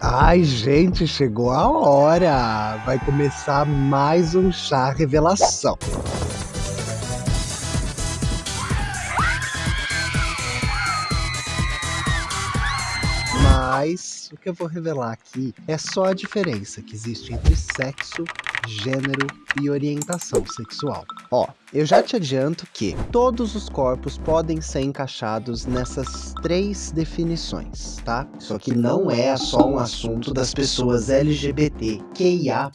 Ai, gente, chegou a hora! Vai começar mais um chá revelação. Mas o que eu vou revelar aqui é só a diferença que existe entre sexo, gênero e orientação sexual. Ó, eu já te adianto que todos os corpos podem ser encaixados nessas três definições, tá? Isso aqui não é só um assunto das pessoas LGBTQIAP+.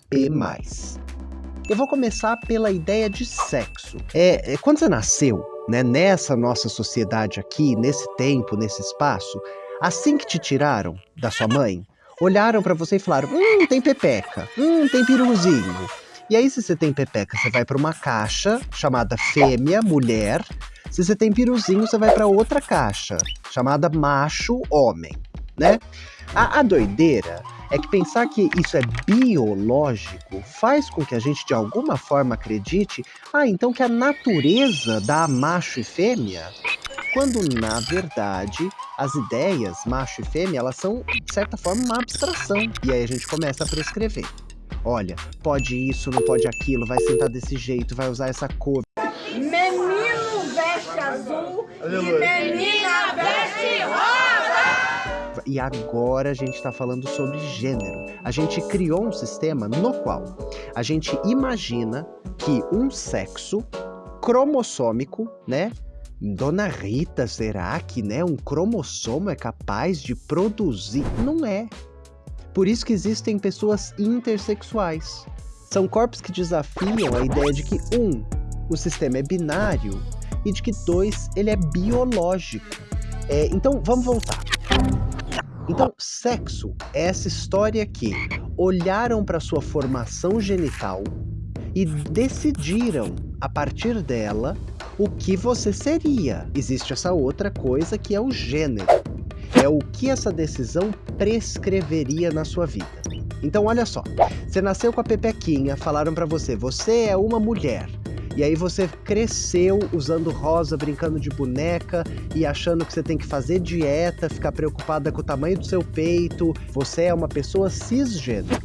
Eu vou começar pela ideia de sexo. É, é quando você nasceu, né, nessa nossa sociedade aqui, nesse tempo, nesse espaço, Assim que te tiraram da sua mãe, olharam para você e falaram: Hum, tem pepeca, hum, tem piruzinho. E aí, se você tem pepeca, você vai para uma caixa chamada fêmea, mulher. Se você tem piruzinho, você vai para outra caixa chamada macho, homem, né? A, a doideira é que pensar que isso é biológico faz com que a gente de alguma forma acredite, ah, então que a natureza dá macho e fêmea quando na verdade as ideias macho e fêmea elas são de certa forma uma abstração e aí a gente começa a prescrever. Olha, pode isso, não pode aquilo, vai sentar desse jeito, vai usar essa cor. Menino veste azul e menina veste rosa. E agora a gente está falando sobre gênero. A gente criou um sistema no qual a gente imagina que um sexo cromossômico, né, Dona Rita, será que né, um cromossomo é capaz de produzir? Não é. Por isso que existem pessoas intersexuais. São corpos que desafiam a ideia de que, um, o sistema é binário e de que, dois, ele é biológico. É, então, vamos voltar. Então, sexo é essa história que olharam para sua formação genital e decidiram, a partir dela, o que você seria. Existe essa outra coisa que é o gênero. É o que essa decisão prescreveria na sua vida. Então olha só, você nasceu com a pepequinha, falaram para você, você é uma mulher. E aí você cresceu usando rosa, brincando de boneca e achando que você tem que fazer dieta, ficar preocupada com o tamanho do seu peito. Você é uma pessoa cisgênero.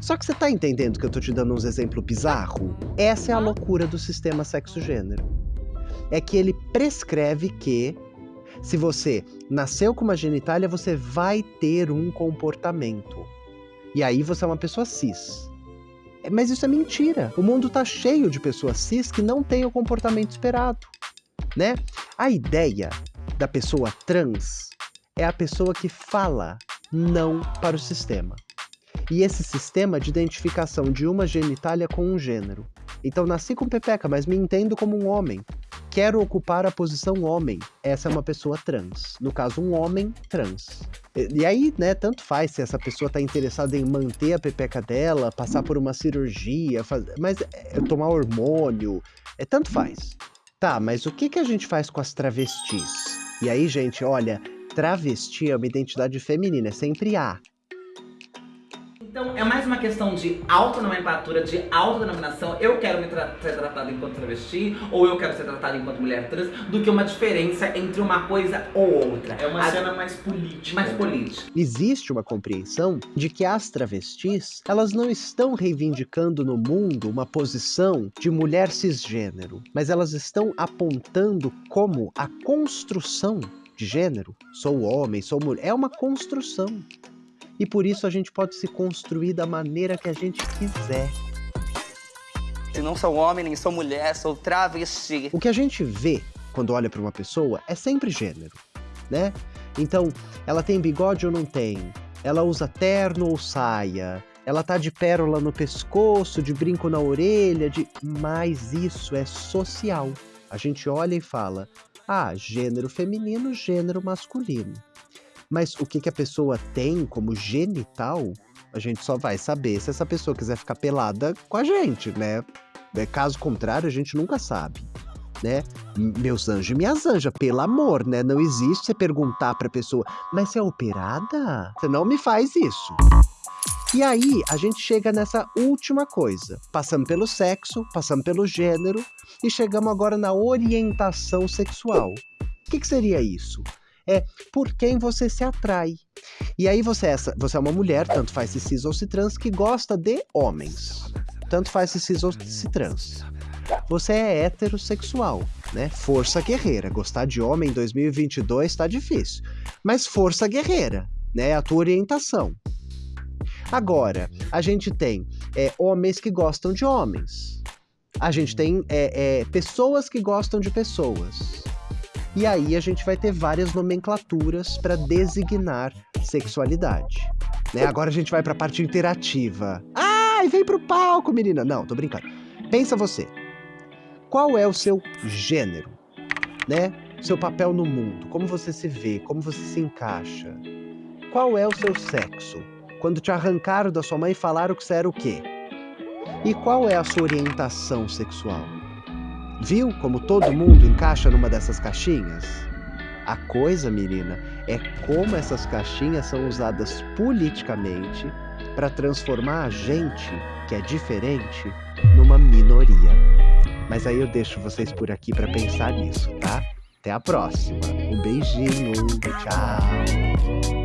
Só que você tá entendendo que eu tô te dando uns exemplos bizarros? Essa é a loucura do sistema sexo-gênero é que ele prescreve que se você nasceu com uma genitália, você vai ter um comportamento. E aí você é uma pessoa cis. É, mas isso é mentira. O mundo tá cheio de pessoas cis que não têm o comportamento esperado, né? A ideia da pessoa trans é a pessoa que fala não para o sistema. E esse sistema de identificação de uma genitália com um gênero. Então nasci com pepeca, mas me entendo como um homem quero ocupar a posição homem. Essa é uma pessoa trans. No caso, um homem trans. E, aí, né, tanto faz se essa pessoa está interessada em manter a pepeca dela, passar por uma cirurgia, faz... mas é, tomar hormônio, é tanto faz. Tá, mas o que, que a gente faz com as travestis? E aí, gente, olha, travesti é uma identidade feminina, é sempre A. Então é mais uma questão de autonomenclatura, de autodenominação. Eu quero me tra ser tratado enquanto travesti, ou eu quero ser tratado enquanto mulher trans, do que uma diferença entre uma coisa ou outra. É uma A... cena mais política. Mais política. Existe uma compreensão de que as travestis, elas não estão reivindicando no mundo uma posição de mulher cisgênero, mas elas estão apontando como a construção de gênero, sou homem, sou mulher, é uma construção e por isso a gente pode se construir da maneira que a gente quiser. Se não sou homem, nem sou mulher, sou travesti. O que a gente vê quando olha para uma pessoa é sempre gênero, né? Então, ela tem bigode ou não tem? Ela usa terno ou saia? Ela tá de pérola no pescoço, de brinco na orelha, de... Mas isso é social. A gente olha e fala, ah, gênero feminino, gênero masculino. Mas o que, que a pessoa tem como genital, a gente só vai saber se essa pessoa quiser ficar pelada com a gente, né? É, caso contrário, a gente nunca sabe. Né? Meus anjos e minhas anjas, pelo amor, né? Não existe você perguntar pra pessoa, mas você é operada? Você não me faz isso. E aí, a gente chega nessa última coisa. Passamos pelo sexo, passamos pelo gênero e chegamos agora na orientação sexual. O que, que seria isso? É por quem você se atrai. E aí você é, você é uma mulher, tanto faz se cis ou se trans, que gosta de homens. Tanto faz se cis ou se trans. Você é heterossexual, né? Força guerreira. Gostar de homem em 2022 tá difícil. Mas força guerreira, né? É a tua orientação. Agora, a gente tem é, homens que gostam de homens. A gente tem é, é, pessoas que gostam de pessoas. E aí a gente vai ter várias nomenclaturas para designar sexualidade. Né? Agora a gente vai para a parte interativa. Ai, vem pro palco, menina. Não, tô brincando. Pensa você. Qual é o seu gênero? Né? Seu papel no mundo, como você se vê, como você se encaixa. Qual é o seu sexo? Quando te arrancaram da sua mãe falaram que você era o quê? E qual é a sua orientação sexual? Viu como todo mundo encaixa numa dessas caixinhas? A coisa, menina, é como essas caixinhas são usadas politicamente para transformar a gente, que é diferente, numa minoria. Mas aí eu deixo vocês por aqui para pensar nisso, tá? Até a próxima. Um beijinho. Tchau.